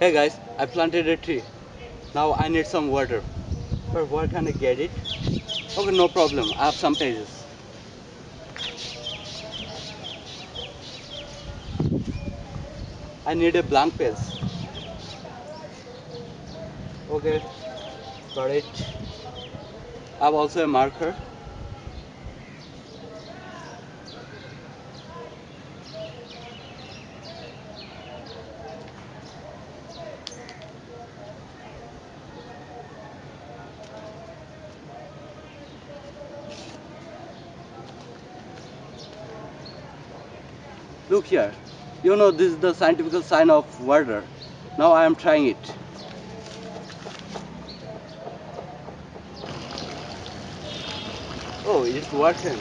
Hey guys, I planted a tree. Now I need some water. But where can I get it? Okay, no problem. I have some pages. I need a blank page. Okay, got it. I have also a marker. Look here. You know this is the scientific sign of water. Now I am trying it. Oh, it's working.